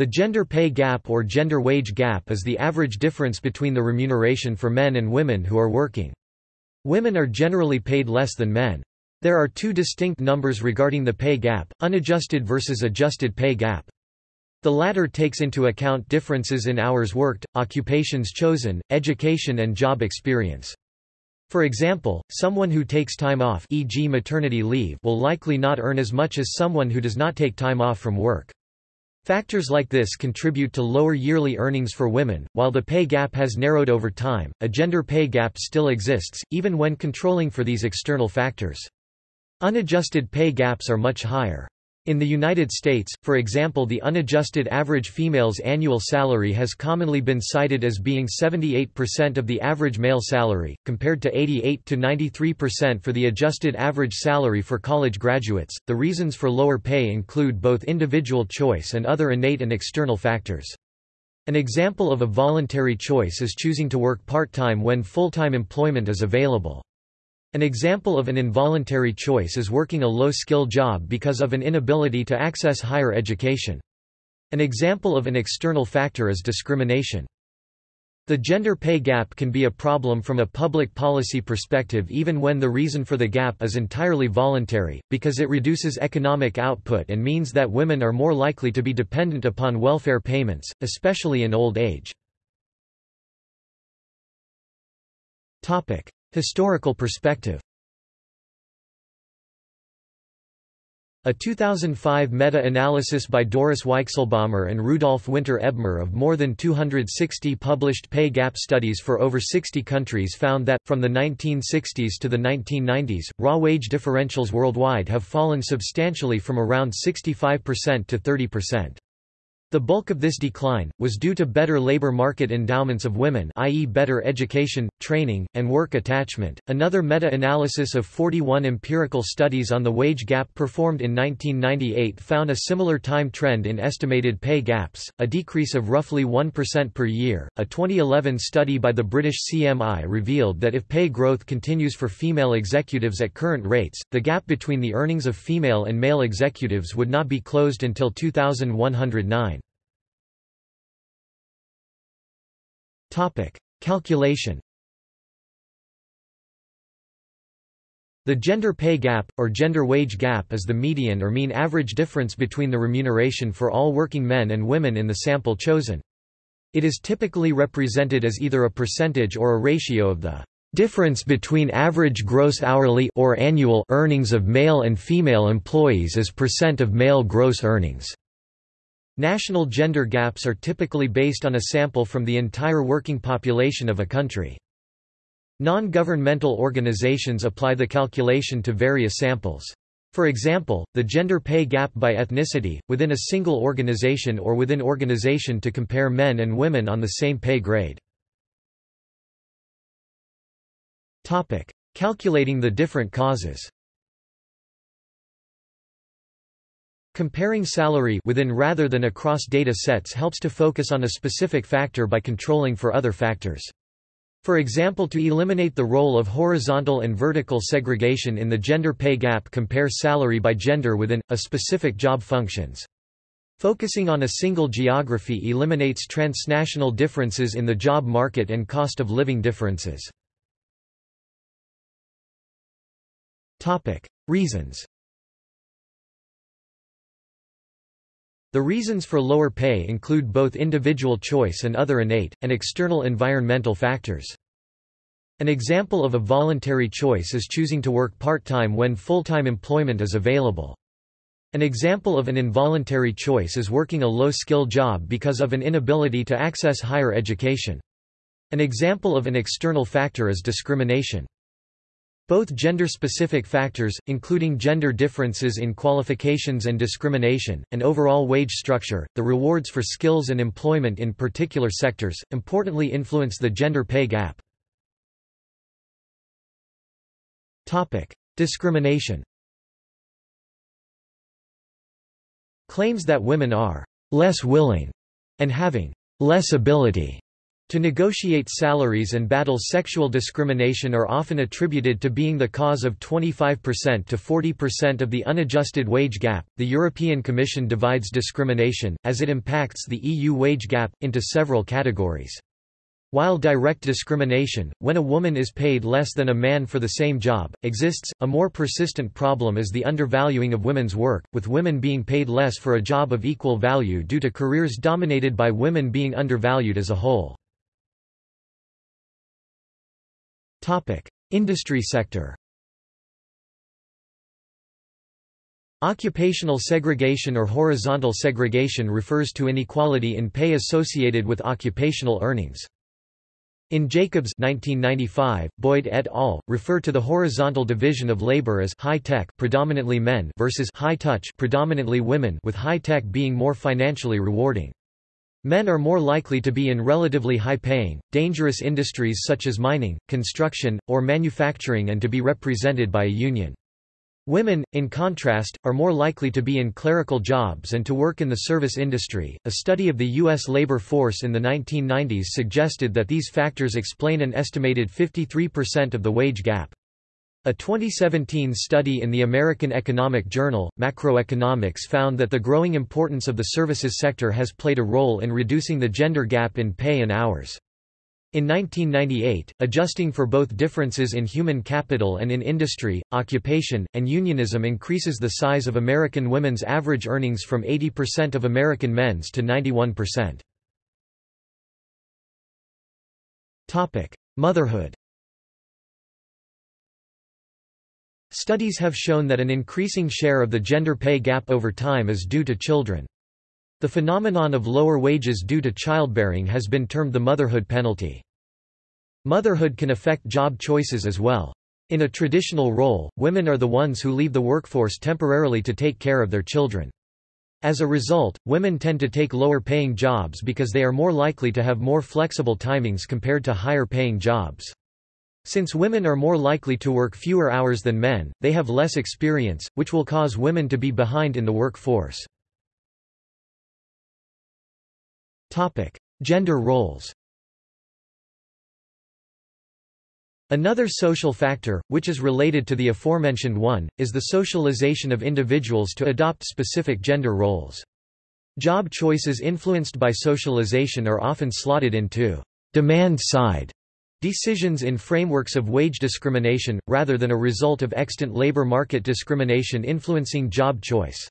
The gender pay gap or gender wage gap is the average difference between the remuneration for men and women who are working. Women are generally paid less than men. There are two distinct numbers regarding the pay gap, unadjusted versus adjusted pay gap. The latter takes into account differences in hours worked, occupations chosen, education and job experience. For example, someone who takes time off e.g. maternity leave will likely not earn as much as someone who does not take time off from work. Factors like this contribute to lower yearly earnings for women. While the pay gap has narrowed over time, a gender pay gap still exists, even when controlling for these external factors. Unadjusted pay gaps are much higher. In the United States, for example the unadjusted average female's annual salary has commonly been cited as being 78% of the average male salary, compared to 88 to 93% for the adjusted average salary for college graduates. The reasons for lower pay include both individual choice and other innate and external factors. An example of a voluntary choice is choosing to work part-time when full-time employment is available. An example of an involuntary choice is working a low-skill job because of an inability to access higher education. An example of an external factor is discrimination. The gender pay gap can be a problem from a public policy perspective even when the reason for the gap is entirely voluntary, because it reduces economic output and means that women are more likely to be dependent upon welfare payments, especially in old age. Historical perspective A 2005 meta-analysis by Doris Weichselbaumer and Rudolf Winter Ebmer of more than 260 published pay gap studies for over 60 countries found that, from the 1960s to the 1990s, raw wage differentials worldwide have fallen substantially from around 65% to 30%. The bulk of this decline, was due to better labor market endowments of women i.e. better education, training, and work attachment. Another meta-analysis of 41 empirical studies on the wage gap performed in 1998 found a similar time trend in estimated pay gaps, a decrease of roughly 1% per year. A 2011 study by the British CMI revealed that if pay growth continues for female executives at current rates, the gap between the earnings of female and male executives would not be closed until 2109. Topic: Calculation. The gender pay gap, or gender wage gap is the median or mean average difference between the remuneration for all working men and women in the sample chosen. It is typically represented as either a percentage or a ratio of the difference between average gross hourly or annual earnings of male and female employees as percent of male gross earnings. National gender gaps are typically based on a sample from the entire working population of a country. Non-governmental organizations apply the calculation to various samples. For example, the gender pay gap by ethnicity, within a single organization or within organization to compare men and women on the same pay grade. Calculating the different causes Comparing salary within rather than across data sets helps to focus on a specific factor by controlling for other factors. For example to eliminate the role of horizontal and vertical segregation in the gender pay gap compare salary by gender within, a specific job functions. Focusing on a single geography eliminates transnational differences in the job market and cost of living differences. Reasons The reasons for lower pay include both individual choice and other innate, and external environmental factors. An example of a voluntary choice is choosing to work part-time when full-time employment is available. An example of an involuntary choice is working a low-skill job because of an inability to access higher education. An example of an external factor is discrimination. Both gender-specific factors, including gender differences in qualifications and discrimination, and overall wage structure, the rewards for skills and employment in particular sectors, importantly influence the gender pay gap. Discrimination Claims that women are «less willing» and having «less ability» To negotiate salaries and battle sexual discrimination are often attributed to being the cause of 25% to 40% of the unadjusted wage gap. The European Commission divides discrimination, as it impacts the EU wage gap, into several categories. While direct discrimination, when a woman is paid less than a man for the same job, exists, a more persistent problem is the undervaluing of women's work, with women being paid less for a job of equal value due to careers dominated by women being undervalued as a whole. Topic: Industry sector. Occupational segregation or horizontal segregation refers to inequality in pay associated with occupational earnings. In Jacobs 1995, Boyd et al. refer to the horizontal division of labor as high-tech predominantly men versus high-touch predominantly women with high-tech being more financially rewarding. Men are more likely to be in relatively high-paying, dangerous industries such as mining, construction, or manufacturing and to be represented by a union. Women, in contrast, are more likely to be in clerical jobs and to work in the service industry. A study of the U.S. labor force in the 1990s suggested that these factors explain an estimated 53% of the wage gap. A 2017 study in the American Economic Journal, Macroeconomics found that the growing importance of the services sector has played a role in reducing the gender gap in pay and hours. In 1998, adjusting for both differences in human capital and in industry, occupation, and unionism increases the size of American women's average earnings from 80% of American men's to 91%. Motherhood Studies have shown that an increasing share of the gender pay gap over time is due to children. The phenomenon of lower wages due to childbearing has been termed the motherhood penalty. Motherhood can affect job choices as well. In a traditional role, women are the ones who leave the workforce temporarily to take care of their children. As a result, women tend to take lower-paying jobs because they are more likely to have more flexible timings compared to higher-paying jobs. Since women are more likely to work fewer hours than men, they have less experience, which will cause women to be behind in the workforce. Topic: Gender roles Another social factor, which is related to the aforementioned one, is the socialization of individuals to adopt specific gender roles. Job choices influenced by socialization are often slotted into demand-side Decisions in frameworks of wage discrimination, rather than a result of extant labor market discrimination influencing job choice.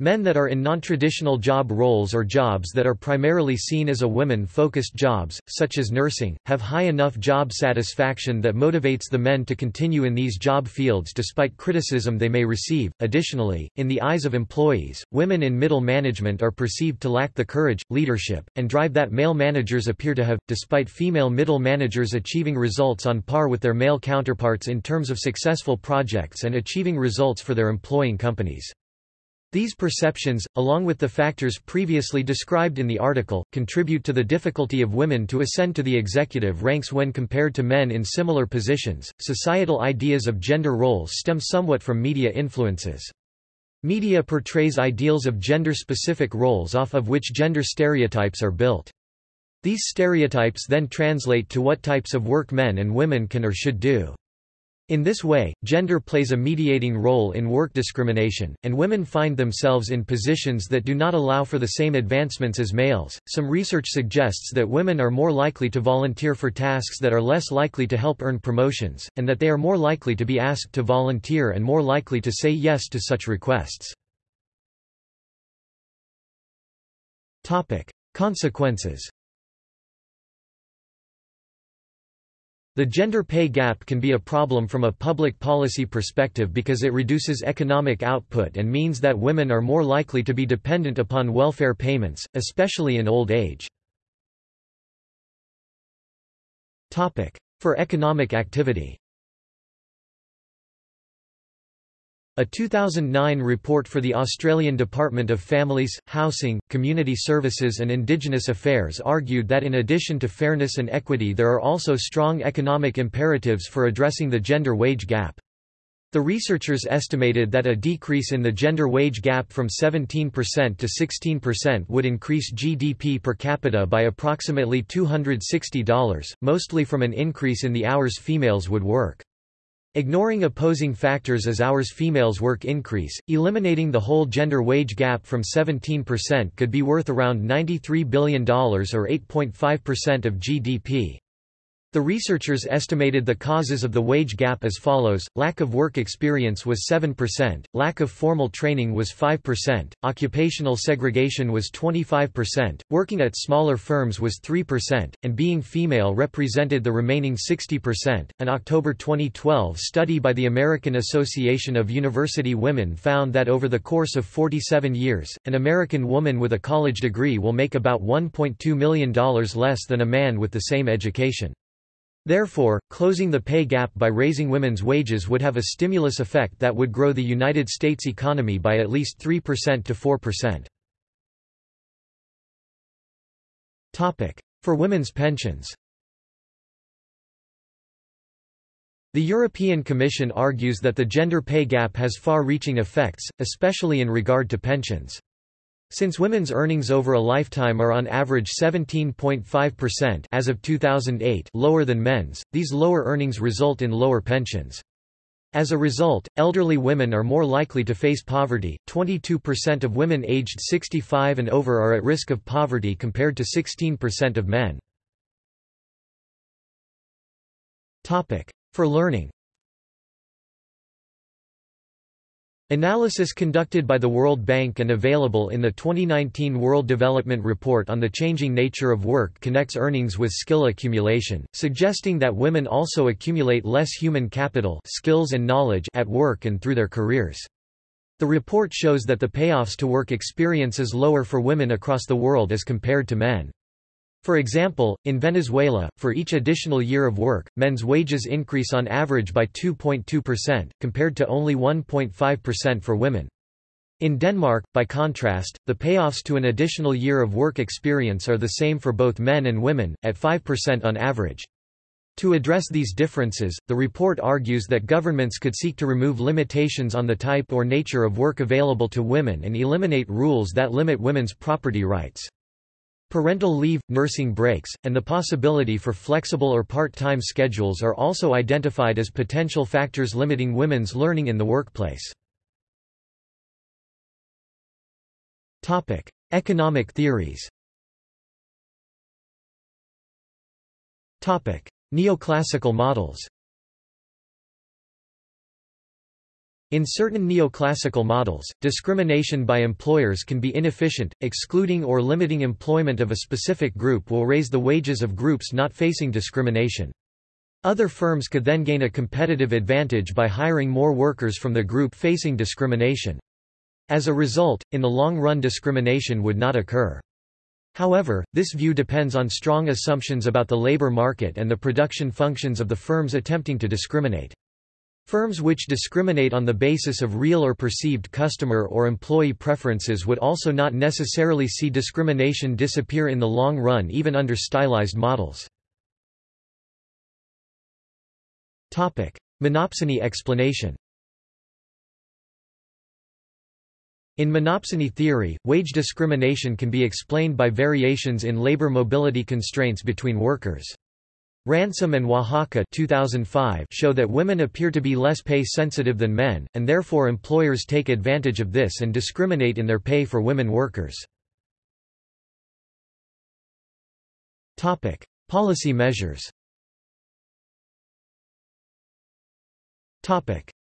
Men that are in non-traditional job roles or jobs that are primarily seen as a women-focused jobs, such as nursing, have high enough job satisfaction that motivates the men to continue in these job fields despite criticism they may receive. Additionally, in the eyes of employees, women in middle management are perceived to lack the courage, leadership, and drive that male managers appear to have, despite female middle managers achieving results on par with their male counterparts in terms of successful projects and achieving results for their employing companies. These perceptions, along with the factors previously described in the article, contribute to the difficulty of women to ascend to the executive ranks when compared to men in similar positions. Societal ideas of gender roles stem somewhat from media influences. Media portrays ideals of gender-specific roles off of which gender stereotypes are built. These stereotypes then translate to what types of work men and women can or should do. In this way, gender plays a mediating role in work discrimination, and women find themselves in positions that do not allow for the same advancements as males. Some research suggests that women are more likely to volunteer for tasks that are less likely to help earn promotions, and that they are more likely to be asked to volunteer and more likely to say yes to such requests. Topic: Consequences The gender pay gap can be a problem from a public policy perspective because it reduces economic output and means that women are more likely to be dependent upon welfare payments, especially in old age. For economic activity A 2009 report for the Australian Department of Families, Housing, Community Services and Indigenous Affairs argued that in addition to fairness and equity there are also strong economic imperatives for addressing the gender wage gap. The researchers estimated that a decrease in the gender wage gap from 17% to 16% would increase GDP per capita by approximately $260, mostly from an increase in the hours females would work. Ignoring opposing factors as hours females work increase, eliminating the whole gender wage gap from 17% could be worth around $93 billion or 8.5% of GDP. The researchers estimated the causes of the wage gap as follows, lack of work experience was 7%, lack of formal training was 5%, occupational segregation was 25%, working at smaller firms was 3%, and being female represented the remaining 60%. An October 2012 study by the American Association of University Women found that over the course of 47 years, an American woman with a college degree will make about $1.2 million less than a man with the same education. Therefore, closing the pay gap by raising women's wages would have a stimulus effect that would grow the United States economy by at least 3% to 4%. For women's pensions The European Commission argues that the gender pay gap has far-reaching effects, especially in regard to pensions. Since women's earnings over a lifetime are on average 17.5% as of 2008 lower than men's, these lower earnings result in lower pensions. As a result, elderly women are more likely to face poverty. 22% of women aged 65 and over are at risk of poverty compared to 16% of men. Topic: For learning. Analysis conducted by the World Bank and available in the 2019 World Development Report on the Changing Nature of Work connects earnings with skill accumulation, suggesting that women also accumulate less human capital skills and knowledge at work and through their careers. The report shows that the payoffs to work experience is lower for women across the world as compared to men. For example, in Venezuela, for each additional year of work, men's wages increase on average by 2.2%, compared to only 1.5% for women. In Denmark, by contrast, the payoffs to an additional year of work experience are the same for both men and women, at 5% on average. To address these differences, the report argues that governments could seek to remove limitations on the type or nature of work available to women and eliminate rules that limit women's property rights. Parental leave, nursing breaks, and the possibility for flexible or part-time schedules are also identified as potential factors limiting women's learning in the workplace. Topic: Economic theories Topic: Neoclassical models In certain neoclassical models, discrimination by employers can be inefficient, excluding or limiting employment of a specific group will raise the wages of groups not facing discrimination. Other firms could then gain a competitive advantage by hiring more workers from the group facing discrimination. As a result, in the long run discrimination would not occur. However, this view depends on strong assumptions about the labor market and the production functions of the firms attempting to discriminate. Firms which discriminate on the basis of real or perceived customer or employee preferences would also not necessarily see discrimination disappear in the long run even under stylized models. Monopsony explanation In monopsony theory, wage discrimination can be explained by variations in labor mobility constraints between workers. Ransom and Oaxaca 2005 show that women appear to be less pay-sensitive than men, and therefore employers take advantage of this and discriminate in their pay for women workers. Policy measures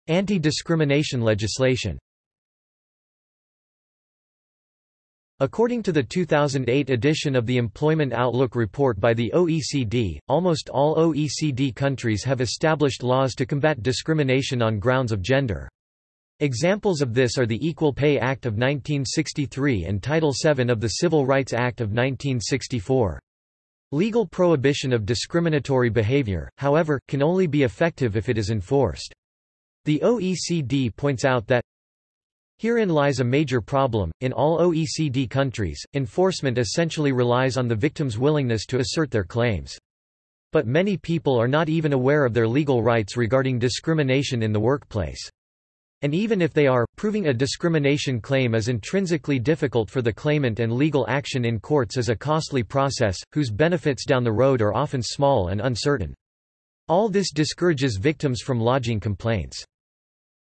Anti-discrimination legislation According to the 2008 edition of the Employment Outlook report by the OECD, almost all OECD countries have established laws to combat discrimination on grounds of gender. Examples of this are the Equal Pay Act of 1963 and Title VII of the Civil Rights Act of 1964. Legal prohibition of discriminatory behavior, however, can only be effective if it is enforced. The OECD points out that Herein lies a major problem. In all OECD countries, enforcement essentially relies on the victim's willingness to assert their claims. But many people are not even aware of their legal rights regarding discrimination in the workplace. And even if they are, proving a discrimination claim is intrinsically difficult for the claimant and legal action in courts is a costly process, whose benefits down the road are often small and uncertain. All this discourages victims from lodging complaints.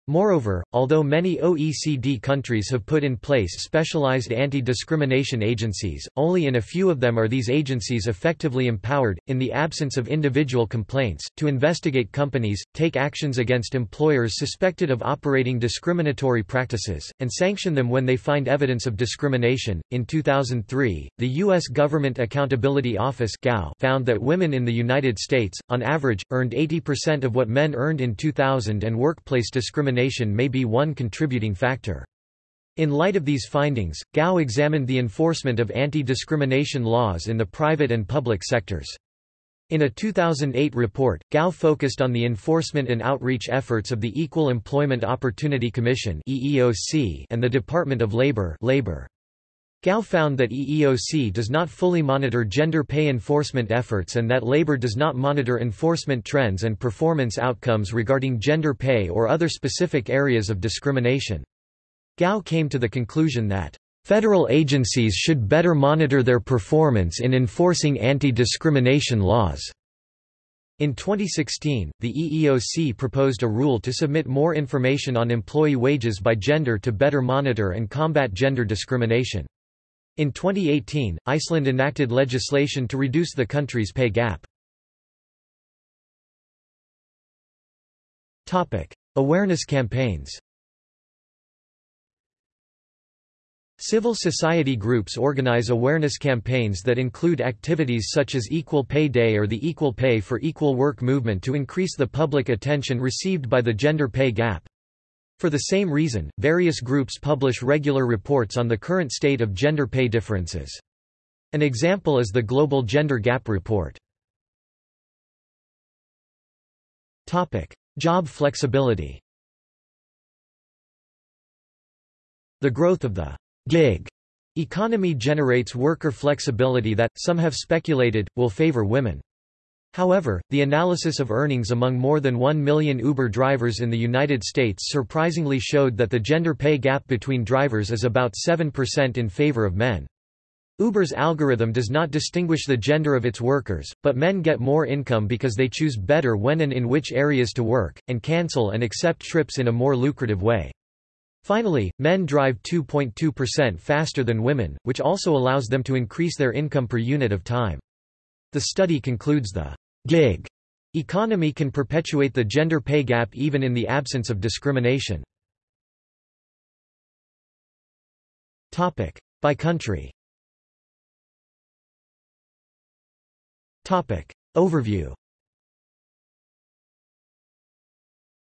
Moreover, although many OECD countries have put in place specialized anti-discrimination agencies, only in a few of them are these agencies effectively empowered, in the absence of individual complaints, to investigate companies, take actions against employers suspected of operating discriminatory practices, and sanction them when they find evidence of discrimination. In 2003, the U.S. Government Accountability Office found that women in the United States, on average, earned 80% of what men earned in 2000 and workplace discrimination may be one contributing factor. In light of these findings, Gao examined the enforcement of anti-discrimination laws in the private and public sectors. In a 2008 report, Gao focused on the enforcement and outreach efforts of the Equal Employment Opportunity Commission and the Department of Labor, Labor. Gao found that EEOC does not fully monitor gender pay enforcement efforts and that labor does not monitor enforcement trends and performance outcomes regarding gender pay or other specific areas of discrimination. Gao came to the conclusion that Federal agencies should better monitor their performance in enforcing anti-discrimination laws. In 2016, the EEOC proposed a rule to submit more information on employee wages by gender to better monitor and combat gender discrimination. In 2018, Iceland enacted legislation to reduce the country's pay gap. Topic: Awareness campaigns Civil society groups organize awareness campaigns that include activities such as Equal Pay Day or the Equal Pay for Equal Work movement to increase the public attention received by the gender pay gap. For the same reason, various groups publish regular reports on the current state of gender pay differences. An example is the Global Gender Gap Report. Job flexibility The growth of the gig economy generates worker flexibility that, some have speculated, will favor women. However, the analysis of earnings among more than 1 million Uber drivers in the United States surprisingly showed that the gender pay gap between drivers is about 7% in favor of men. Uber's algorithm does not distinguish the gender of its workers, but men get more income because they choose better when and in which areas to work, and cancel and accept trips in a more lucrative way. Finally, men drive 2.2% faster than women, which also allows them to increase their income per unit of time. The study concludes the gig economy can perpetuate the gender pay gap even in the absence of discrimination. By country. Overview.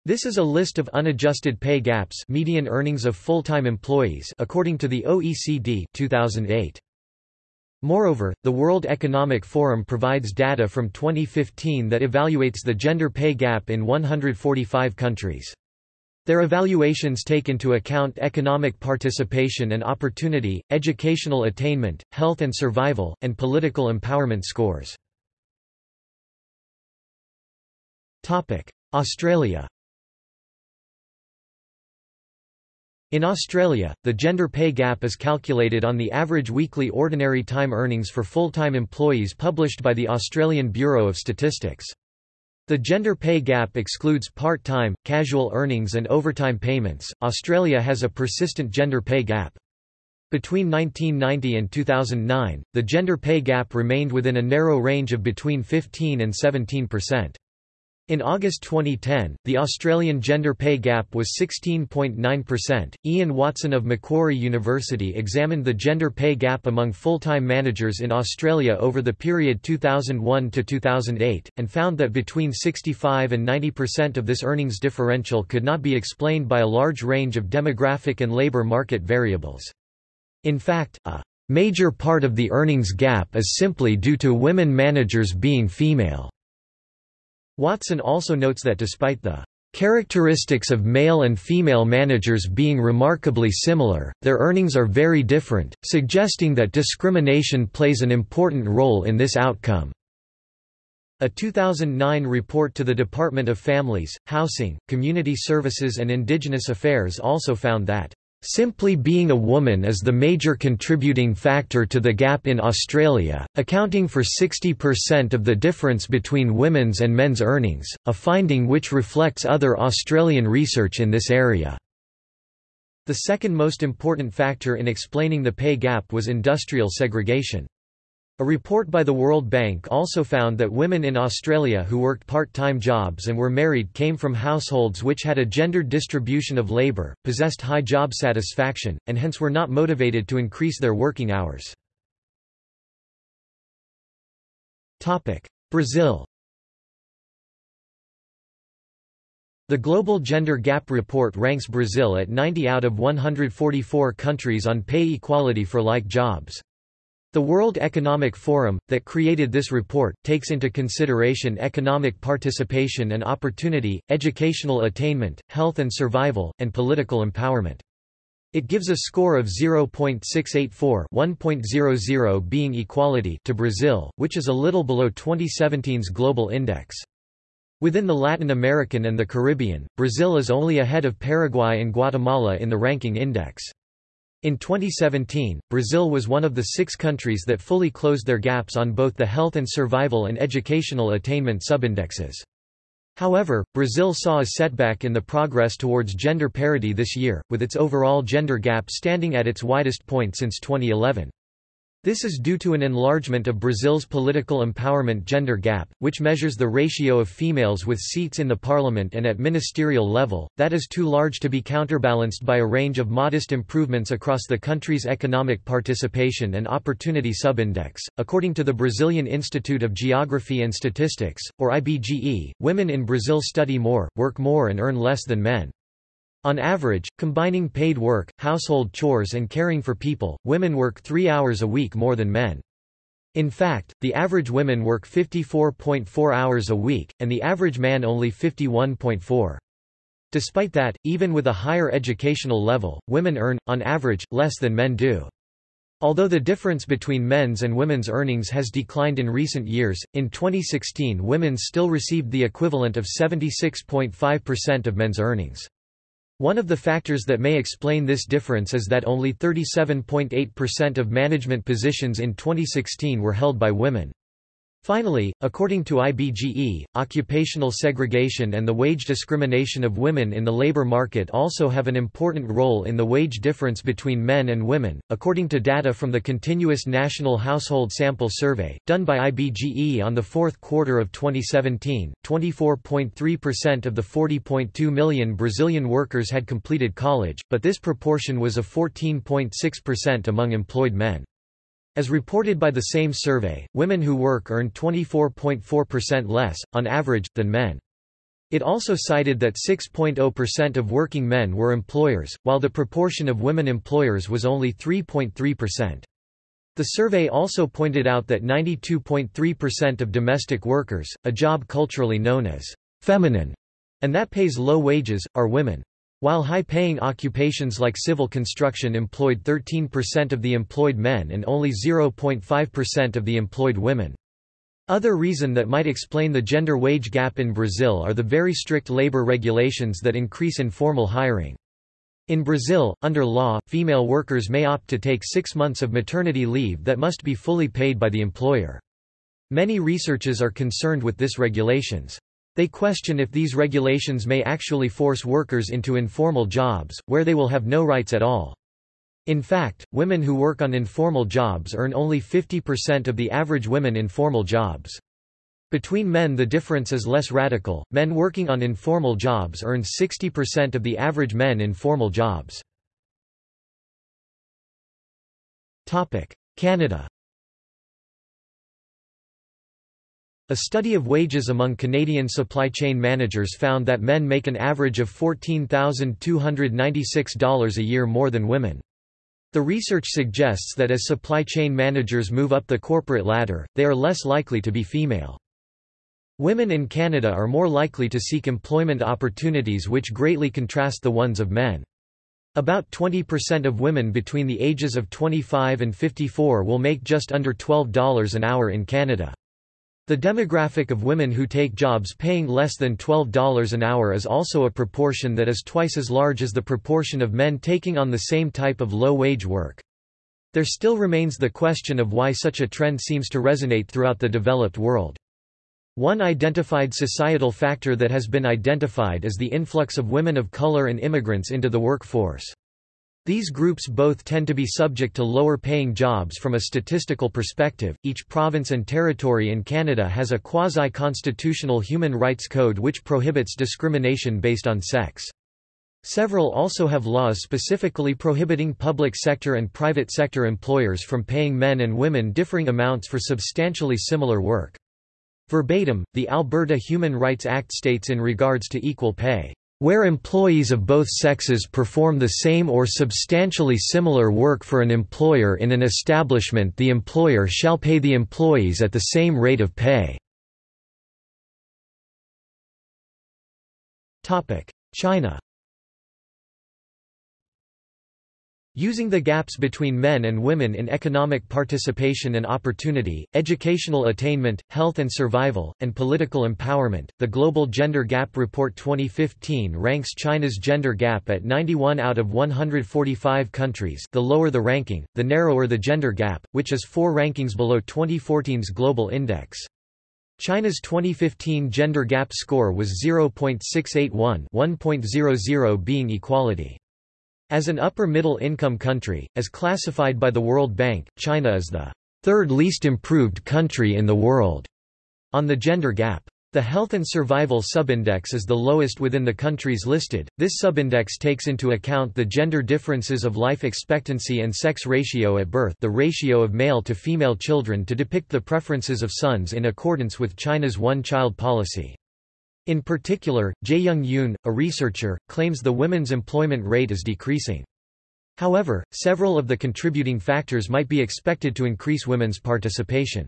This is a list of unadjusted pay gaps median earnings of full-time employees according to the OECD 2008. Moreover, the World Economic Forum provides data from 2015 that evaluates the gender pay gap in 145 countries. Their evaluations take into account economic participation and opportunity, educational attainment, health and survival, and political empowerment scores. Australia In Australia, the gender pay gap is calculated on the average weekly ordinary time earnings for full-time employees published by the Australian Bureau of Statistics. The gender pay gap excludes part-time, casual earnings and overtime payments. Australia has a persistent gender pay gap. Between 1990 and 2009, the gender pay gap remained within a narrow range of between 15 and 17 percent. In August 2010, the Australian gender pay gap was 16.9%. Ian Watson of Macquarie University examined the gender pay gap among full-time managers in Australia over the period 2001 to 2008 and found that between 65 and 90% of this earnings differential could not be explained by a large range of demographic and labor market variables. In fact, a major part of the earnings gap is simply due to women managers being female. Watson also notes that despite the characteristics of male and female managers being remarkably similar, their earnings are very different, suggesting that discrimination plays an important role in this outcome. A 2009 report to the Department of Families, Housing, Community Services and Indigenous Affairs also found that Simply being a woman is the major contributing factor to the gap in Australia, accounting for 60% of the difference between women's and men's earnings, a finding which reflects other Australian research in this area. The second most important factor in explaining the pay gap was industrial segregation. A report by the World Bank also found that women in Australia who worked part-time jobs and were married came from households which had a gendered distribution of labour, possessed high job satisfaction, and hence were not motivated to increase their working hours. Brazil The Global Gender Gap Report ranks Brazil at 90 out of 144 countries on pay equality for like jobs. The World Economic Forum, that created this report, takes into consideration economic participation and opportunity, educational attainment, health and survival, and political empowerment. It gives a score of 0.684 1.00 being equality to Brazil, which is a little below 2017's global index. Within the Latin American and the Caribbean, Brazil is only ahead of Paraguay and Guatemala in the ranking index. In 2017, Brazil was one of the six countries that fully closed their gaps on both the health and survival and educational attainment subindexes. However, Brazil saw a setback in the progress towards gender parity this year, with its overall gender gap standing at its widest point since 2011. This is due to an enlargement of Brazil's political empowerment gender gap, which measures the ratio of females with seats in the parliament and at ministerial level, that is too large to be counterbalanced by a range of modest improvements across the country's economic participation and opportunity subindex. According to the Brazilian Institute of Geography and Statistics, or IBGE, women in Brazil study more, work more and earn less than men. On average, combining paid work, household chores and caring for people, women work three hours a week more than men. In fact, the average women work 54.4 hours a week, and the average man only 51.4. Despite that, even with a higher educational level, women earn, on average, less than men do. Although the difference between men's and women's earnings has declined in recent years, in 2016 women still received the equivalent of 76.5% of men's earnings. One of the factors that may explain this difference is that only 37.8% of management positions in 2016 were held by women. Finally, according to IBGE, occupational segregation and the wage discrimination of women in the labor market also have an important role in the wage difference between men and women. According to data from the Continuous National Household Sample Survey, done by IBGE on the fourth quarter of 2017, 24.3% of the 40.2 million Brazilian workers had completed college, but this proportion was of 14.6% among employed men. As reported by the same survey, women who work earn 24.4% less, on average, than men. It also cited that 6.0% of working men were employers, while the proportion of women employers was only 3.3%. The survey also pointed out that 92.3% of domestic workers, a job culturally known as feminine, and that pays low wages, are women. While high-paying occupations like civil construction employed 13% of the employed men and only 0.5% of the employed women. Other reason that might explain the gender wage gap in Brazil are the very strict labor regulations that increase informal hiring. In Brazil, under law, female workers may opt to take six months of maternity leave that must be fully paid by the employer. Many researchers are concerned with this regulations. They question if these regulations may actually force workers into informal jobs, where they will have no rights at all. In fact, women who work on informal jobs earn only 50% of the average women in formal jobs. Between men the difference is less radical, men working on informal jobs earn 60% of the average men in formal jobs. Canada A study of wages among Canadian supply chain managers found that men make an average of $14,296 a year more than women. The research suggests that as supply chain managers move up the corporate ladder, they are less likely to be female. Women in Canada are more likely to seek employment opportunities which greatly contrast the ones of men. About 20% of women between the ages of 25 and 54 will make just under $12 an hour in Canada. The demographic of women who take jobs paying less than $12 an hour is also a proportion that is twice as large as the proportion of men taking on the same type of low-wage work. There still remains the question of why such a trend seems to resonate throughout the developed world. One identified societal factor that has been identified is the influx of women of color and immigrants into the workforce. These groups both tend to be subject to lower paying jobs from a statistical perspective. Each province and territory in Canada has a quasi constitutional human rights code which prohibits discrimination based on sex. Several also have laws specifically prohibiting public sector and private sector employers from paying men and women differing amounts for substantially similar work. Verbatim, the Alberta Human Rights Act states in regards to equal pay, "...where employees of both sexes perform the same or substantially similar work for an employer in an establishment the employer shall pay the employees at the same rate of pay." China Using the gaps between men and women in economic participation and opportunity, educational attainment, health and survival, and political empowerment, the Global Gender Gap Report 2015 ranks China's gender gap at 91 out of 145 countries the lower the ranking, the narrower the gender gap, which is four rankings below 2014's Global Index. China's 2015 gender gap score was 0.681 1.00 being equality. As an upper-middle income country, as classified by the World Bank, China is the third least improved country in the world on the gender gap. The health and survival subindex is the lowest within the countries listed. This subindex takes into account the gender differences of life expectancy and sex ratio at birth, the ratio of male to female children to depict the preferences of sons in accordance with China's one-child policy. In particular, Jaeyoung Yoon, a researcher, claims the women's employment rate is decreasing. However, several of the contributing factors might be expected to increase women's participation.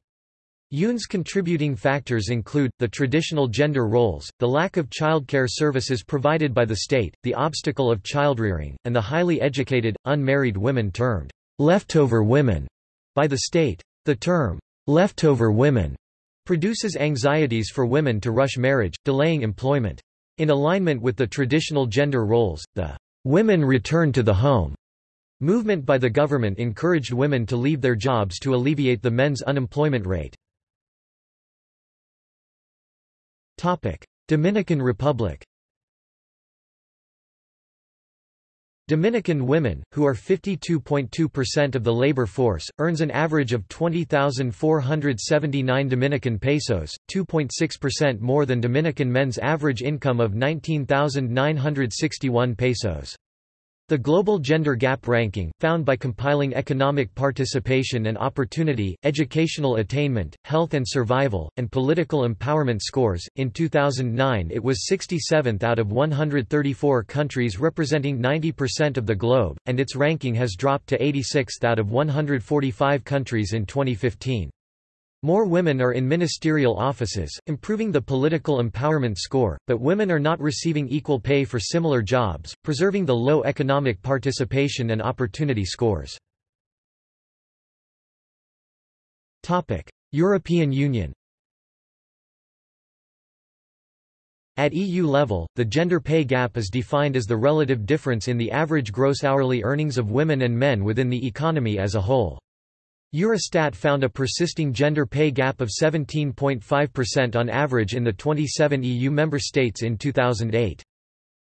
Yoon's contributing factors include, the traditional gender roles, the lack of childcare services provided by the state, the obstacle of childrearing, and the highly educated, unmarried women termed leftover women by the state. The term leftover women produces anxieties for women to rush marriage, delaying employment. In alignment with the traditional gender roles, the women return to the home movement by the government encouraged women to leave their jobs to alleviate the men's unemployment rate. Dominican Republic Dominican women, who are 52.2% of the labor force, earns an average of 20,479 Dominican pesos, 2.6% more than Dominican men's average income of 19,961 pesos. The Global Gender Gap Ranking, found by compiling economic participation and opportunity, educational attainment, health and survival, and political empowerment scores, in 2009 it was 67th out of 134 countries representing 90% of the globe, and its ranking has dropped to 86th out of 145 countries in 2015. More women are in ministerial offices, improving the political empowerment score, but women are not receiving equal pay for similar jobs, preserving the low economic participation and opportunity scores. European Union At EU level, the gender pay gap is defined as the relative difference in the average gross hourly earnings of women and men within the economy as a whole. Eurostat found a persisting gender pay gap of 17.5% on average in the 27 EU member states in 2008.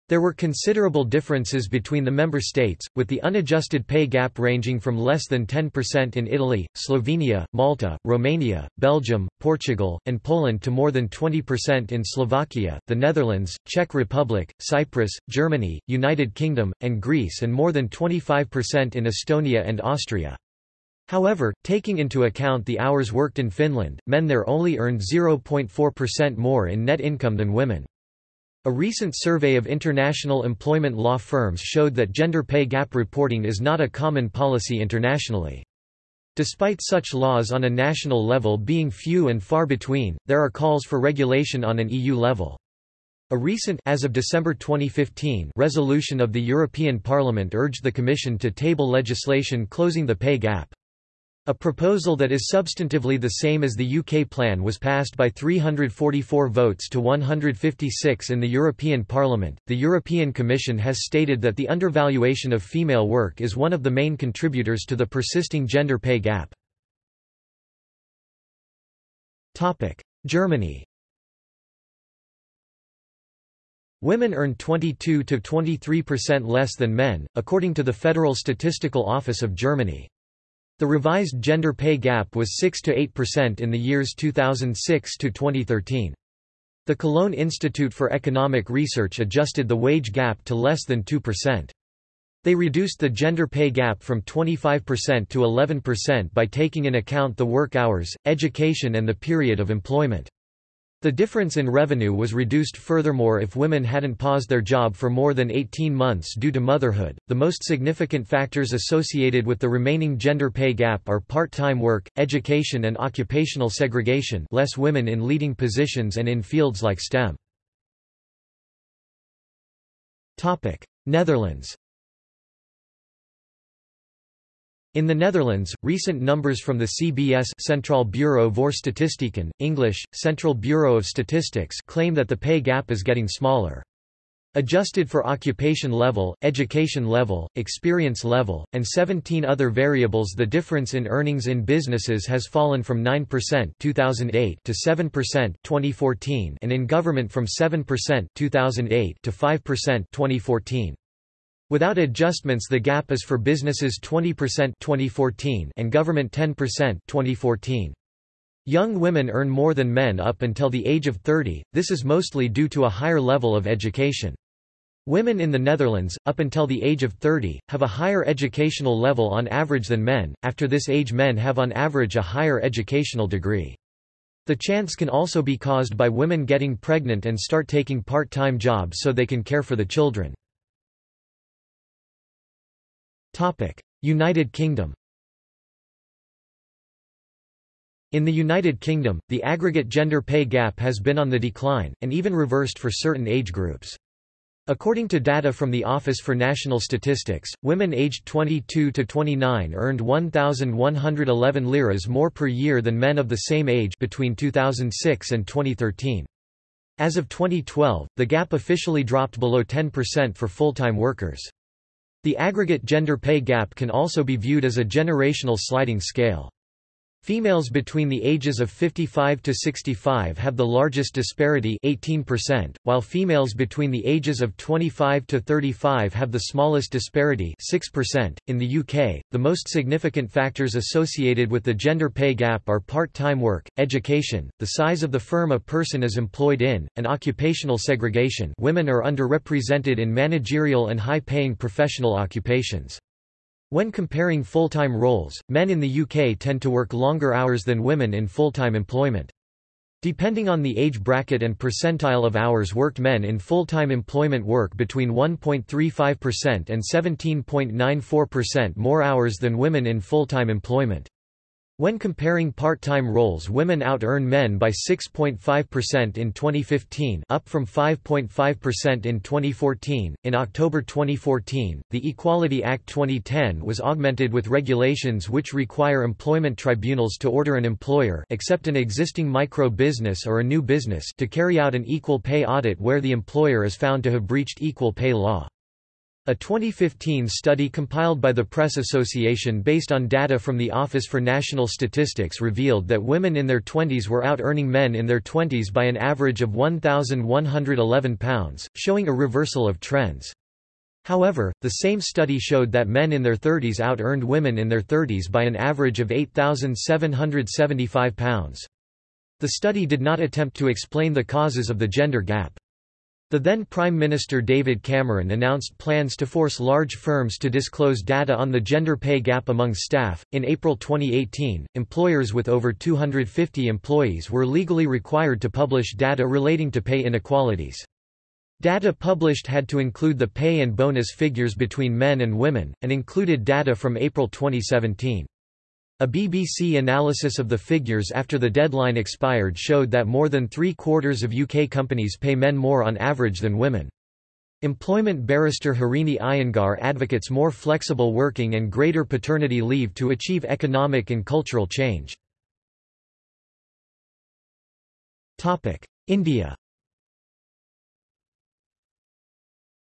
There were considerable differences between the member states, with the unadjusted pay gap ranging from less than 10% in Italy, Slovenia, Malta, Romania, Belgium, Portugal, and Poland to more than 20% in Slovakia, the Netherlands, Czech Republic, Cyprus, Germany, United Kingdom, and Greece and more than 25% in Estonia and Austria. However, taking into account the hours worked in Finland, men there only earned 0.4% more in net income than women. A recent survey of international employment law firms showed that gender pay gap reporting is not a common policy internationally. Despite such laws on a national level being few and far between, there are calls for regulation on an EU level. A recent as of December 2015 resolution of the European Parliament urged the Commission to table legislation closing the pay gap. A proposal that is substantively the same as the UK plan was passed by 344 votes to 156 in the European Parliament. The European Commission has stated that the undervaluation of female work is one of the main contributors to the persisting gender pay gap. Topic: Germany. Women earn 22 to 23% less than men, according to the Federal Statistical Office of Germany. The revised gender pay gap was 6 to 8% in the years 2006 to 2013. The Cologne Institute for Economic Research adjusted the wage gap to less than 2%. They reduced the gender pay gap from 25% to 11% by taking in account the work hours, education and the period of employment. The difference in revenue was reduced furthermore if women hadn't paused their job for more than 18 months due to motherhood. The most significant factors associated with the remaining gender pay gap are part-time work, education and occupational segregation, less women in leading positions and in fields like STEM. Topic: Netherlands In the Netherlands, recent numbers from the CBS Centraal Bureau voor Statistieken, English, Central Bureau of Statistics claim that the pay gap is getting smaller. Adjusted for occupation level, education level, experience level, and 17 other variables the difference in earnings in businesses has fallen from 9% 2008 to 7% 2014 and in government from 7% 2008 to 5% 2014. Without adjustments the gap is for businesses 20% 2014 and government 10% 2014. Young women earn more than men up until the age of 30, this is mostly due to a higher level of education. Women in the Netherlands, up until the age of 30, have a higher educational level on average than men, after this age men have on average a higher educational degree. The chance can also be caused by women getting pregnant and start taking part-time jobs so they can care for the children. United Kingdom In the United Kingdom, the aggregate gender pay gap has been on the decline, and even reversed for certain age groups. According to data from the Office for National Statistics, women aged 22 to 29 earned 1,111 liras more per year than men of the same age between 2006 and 2013. As of 2012, the gap officially dropped below 10% for full-time workers. The aggregate gender pay gap can also be viewed as a generational sliding scale. Females between the ages of 55 to 65 have the largest disparity 18%, while females between the ages of 25 to 35 have the smallest disparity 6%. .In the UK, the most significant factors associated with the gender pay gap are part-time work, education, the size of the firm a person is employed in, and occupational segregation women are underrepresented in managerial and high-paying professional occupations. When comparing full-time roles, men in the UK tend to work longer hours than women in full-time employment. Depending on the age bracket and percentile of hours worked men in full-time employment work between 1.35% and 17.94% more hours than women in full-time employment. When comparing part-time roles women out-earn men by 6.5% in 2015 up from 5.5% in 2014. In October 2014, the Equality Act 2010 was augmented with regulations which require employment tribunals to order an employer except an existing micro-business or a new business to carry out an equal pay audit where the employer is found to have breached equal pay law. A 2015 study compiled by the Press Association based on data from the Office for National Statistics revealed that women in their 20s were out-earning men in their 20s by an average of £1,111, showing a reversal of trends. However, the same study showed that men in their 30s out-earned women in their 30s by an average of £8,775. The study did not attempt to explain the causes of the gender gap. The then Prime Minister David Cameron announced plans to force large firms to disclose data on the gender pay gap among staff. In April 2018, employers with over 250 employees were legally required to publish data relating to pay inequalities. Data published had to include the pay and bonus figures between men and women, and included data from April 2017. A BBC analysis of the figures after the deadline expired showed that more than three-quarters of UK companies pay men more on average than women. Employment barrister Harini Iyengar advocates more flexible working and greater paternity leave to achieve economic and cultural change. India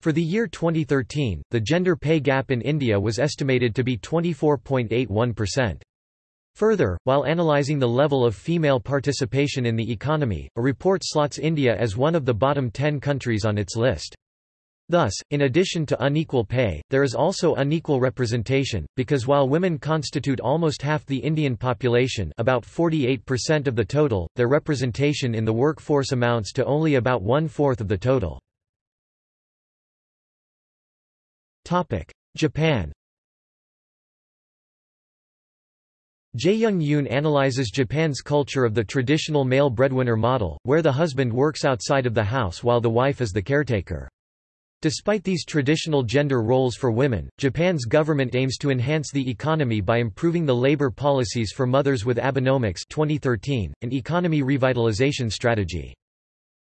For the year 2013, the gender pay gap in India was estimated to be 24.81%. Further, while analyzing the level of female participation in the economy, a report slots India as one of the bottom 10 countries on its list. Thus, in addition to unequal pay, there is also unequal representation, because while women constitute almost half the Indian population about 48% of the total, their representation in the workforce amounts to only about one-fourth of the total. Japan Jae-young Yoon analyzes Japan's culture of the traditional male breadwinner model, where the husband works outside of the house while the wife is the caretaker. Despite these traditional gender roles for women, Japan's government aims to enhance the economy by improving the labor policies for mothers with Abenomics 2013, an economy revitalization strategy.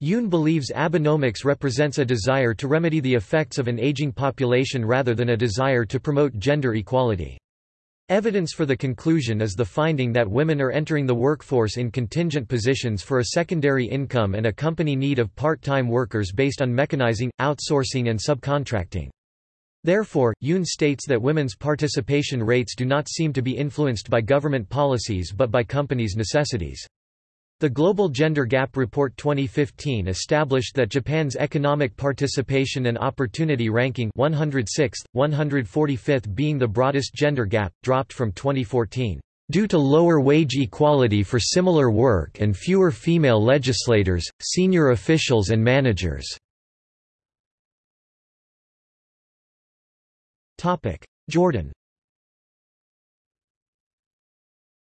Yoon believes Abenomics represents a desire to remedy the effects of an aging population rather than a desire to promote gender equality. Evidence for the conclusion is the finding that women are entering the workforce in contingent positions for a secondary income and a company need of part-time workers based on mechanizing, outsourcing and subcontracting. Therefore, Yoon states that women's participation rates do not seem to be influenced by government policies but by companies' necessities. The Global Gender Gap Report 2015 established that Japan's economic participation and opportunity ranking 106th, 145th being the broadest gender gap, dropped from 2014, "...due to lower wage equality for similar work and fewer female legislators, senior officials and managers." Jordan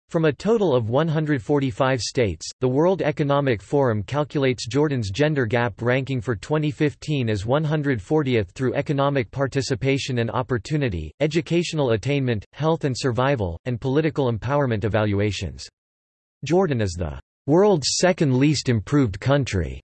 From a total of 145 states, the World Economic Forum calculates Jordan's gender gap ranking for 2015 as 140th through economic participation and opportunity, educational attainment, health and survival, and political empowerment evaluations. Jordan is the world's second least improved country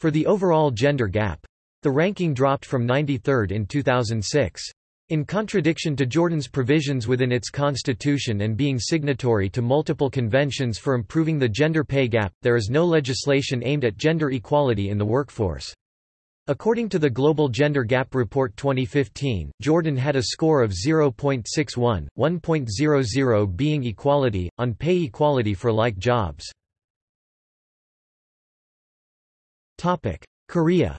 for the overall gender gap. The ranking dropped from 93rd in 2006. In contradiction to Jordan's provisions within its constitution and being signatory to multiple conventions for improving the gender pay gap, there is no legislation aimed at gender equality in the workforce. According to the Global Gender Gap Report 2015, Jordan had a score of 0.61, 1.00 being equality, on pay equality for like jobs. Korea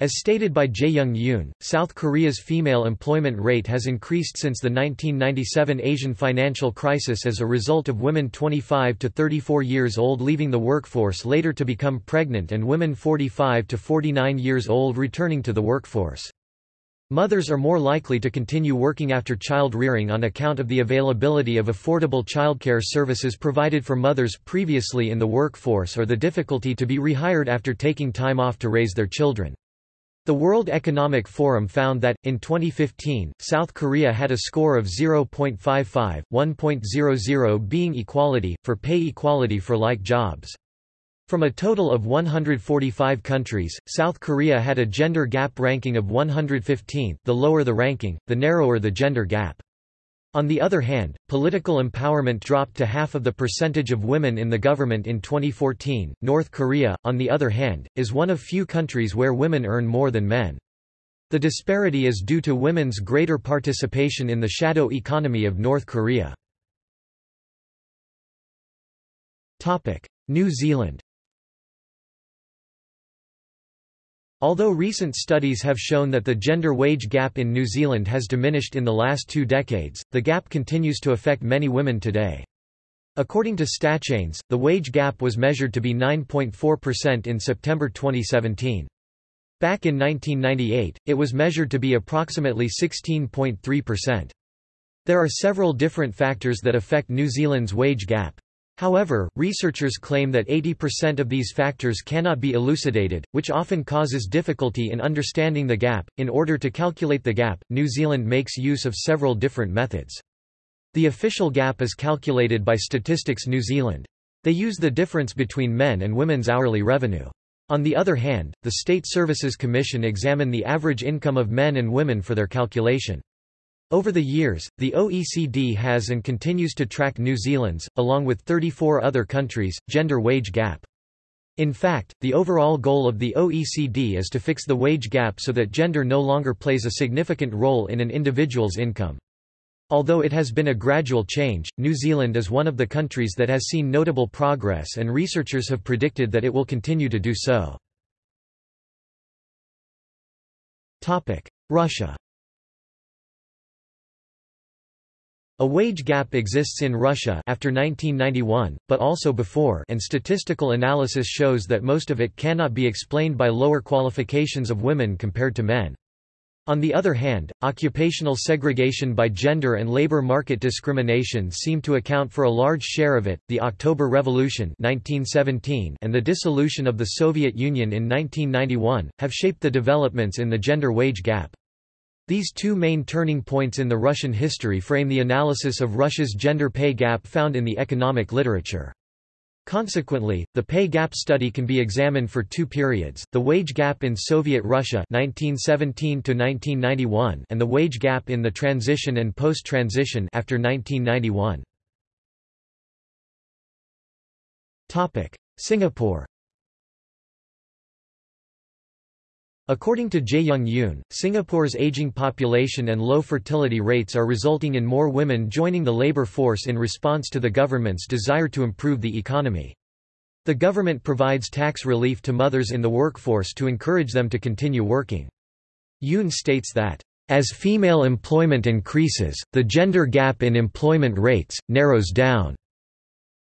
As stated by Jae-young Yoon, South Korea's female employment rate has increased since the 1997 Asian financial crisis as a result of women 25 to 34 years old leaving the workforce later to become pregnant and women 45 to 49 years old returning to the workforce. Mothers are more likely to continue working after child rearing on account of the availability of affordable childcare services provided for mothers previously in the workforce or the difficulty to be rehired after taking time off to raise their children. The World Economic Forum found that, in 2015, South Korea had a score of 0.55, 1.00 being equality, for pay equality for like jobs. From a total of 145 countries, South Korea had a gender gap ranking of 115 the lower the ranking, the narrower the gender gap. On the other hand, political empowerment dropped to half of the percentage of women in the government in 2014. North Korea, on the other hand, is one of few countries where women earn more than men. The disparity is due to women's greater participation in the shadow economy of North Korea. New Zealand Although recent studies have shown that the gender wage gap in New Zealand has diminished in the last two decades, the gap continues to affect many women today. According to StatChange, the wage gap was measured to be 9.4% in September 2017. Back in 1998, it was measured to be approximately 16.3%. There are several different factors that affect New Zealand's wage gap. However, researchers claim that 80% of these factors cannot be elucidated, which often causes difficulty in understanding the gap. In order to calculate the gap, New Zealand makes use of several different methods. The official gap is calculated by Statistics New Zealand. They use the difference between men and women's hourly revenue. On the other hand, the State Services Commission examine the average income of men and women for their calculation. Over the years, the OECD has and continues to track New Zealand's, along with 34 other countries, gender wage gap. In fact, the overall goal of the OECD is to fix the wage gap so that gender no longer plays a significant role in an individual's income. Although it has been a gradual change, New Zealand is one of the countries that has seen notable progress and researchers have predicted that it will continue to do so. Russia A wage gap exists in Russia after 1991, but also before and statistical analysis shows that most of it cannot be explained by lower qualifications of women compared to men. On the other hand, occupational segregation by gender and labor market discrimination seem to account for a large share of it. The October Revolution (1917) and the dissolution of the Soviet Union in 1991 have shaped the developments in the gender wage gap. These two main turning points in the Russian history frame the analysis of Russia's gender pay gap found in the economic literature. Consequently, the pay gap study can be examined for two periods, the wage gap in Soviet Russia 1917 and the wage gap in the transition and post-transition after 1991. Singapore According to Jae-young Yoon, Singapore's aging population and low fertility rates are resulting in more women joining the labor force in response to the government's desire to improve the economy. The government provides tax relief to mothers in the workforce to encourage them to continue working. Yoon states that, "...as female employment increases, the gender gap in employment rates, narrows down."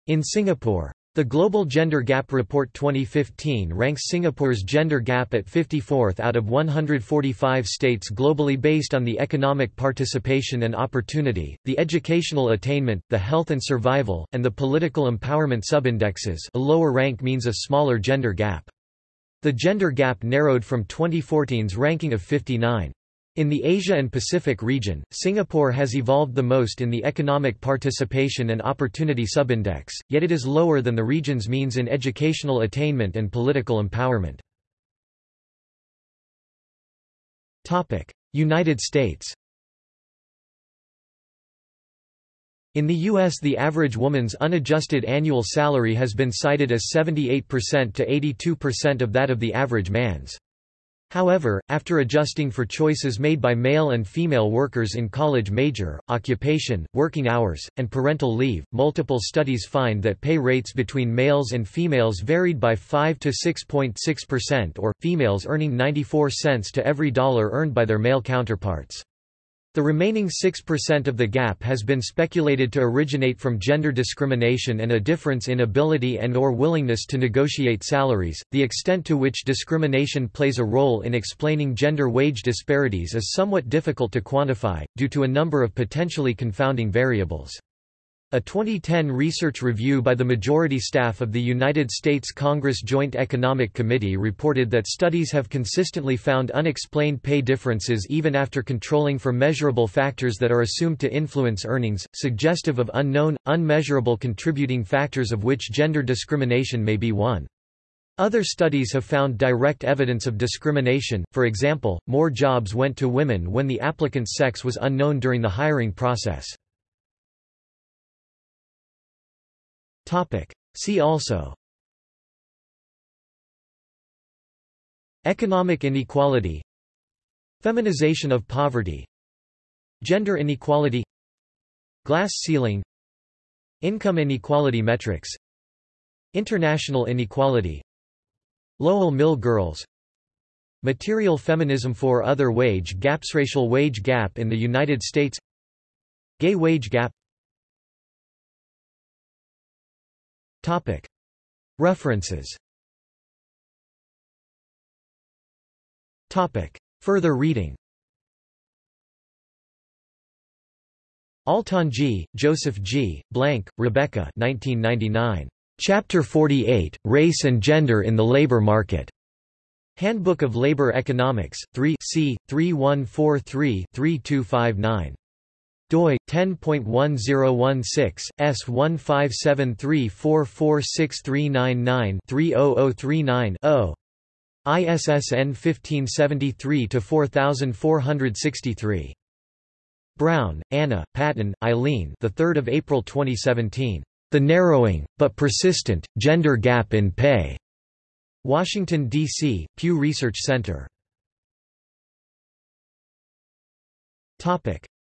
In Singapore, the Global Gender Gap Report 2015 ranks Singapore's gender gap at 54th out of 145 states globally based on the economic participation and opportunity, the educational attainment, the health and survival, and the political empowerment subindexes a lower rank means a smaller gender gap. The gender gap narrowed from 2014's ranking of 59. In the Asia and Pacific region, Singapore has evolved the most in the economic participation and opportunity subindex, yet it is lower than the region's means in educational attainment and political empowerment. United States In the U.S. the average woman's unadjusted annual salary has been cited as 78% to 82% of that of the average man's. However, after adjusting for choices made by male and female workers in college major, occupation, working hours, and parental leave, multiple studies find that pay rates between males and females varied by 5 to 6.6% or, females earning 94 cents to every dollar earned by their male counterparts. The remaining 6% of the gap has been speculated to originate from gender discrimination and a difference in ability and or willingness to negotiate salaries. The extent to which discrimination plays a role in explaining gender wage disparities is somewhat difficult to quantify, due to a number of potentially confounding variables. A 2010 research review by the majority staff of the United States Congress Joint Economic Committee reported that studies have consistently found unexplained pay differences even after controlling for measurable factors that are assumed to influence earnings, suggestive of unknown, unmeasurable contributing factors of which gender discrimination may be one. Other studies have found direct evidence of discrimination, for example, more jobs went to women when the applicant's sex was unknown during the hiring process. Topic. See also. Economic inequality. Feminization of poverty. Gender inequality. Glass ceiling. Income inequality metrics. International inequality. Lowell Mill girls. Material feminism for other wage gaps Racial wage gap in the United States. Gay wage gap Topic. References Topic. Further reading Altonji, Joseph G., Blank, Rebecca 1999. Chapter 48, Race and Gender in the Labor Market. Handbook of Labor Economics, 3 c. 3143-3259 doi 10.1016 S157344639930039 0 ISSN 1573-4463. Brown, Anna, Patten, Eileen the 3rd of April 2017. The Narrowing, but Persistent, Gender Gap in Pay. Washington, D.C., Pew Research Center.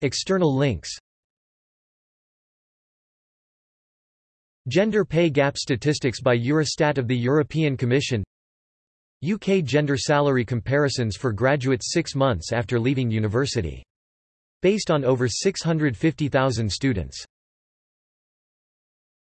External links Gender pay gap statistics by Eurostat of the European Commission UK gender salary comparisons for graduates six months after leaving university. Based on over 650,000 students.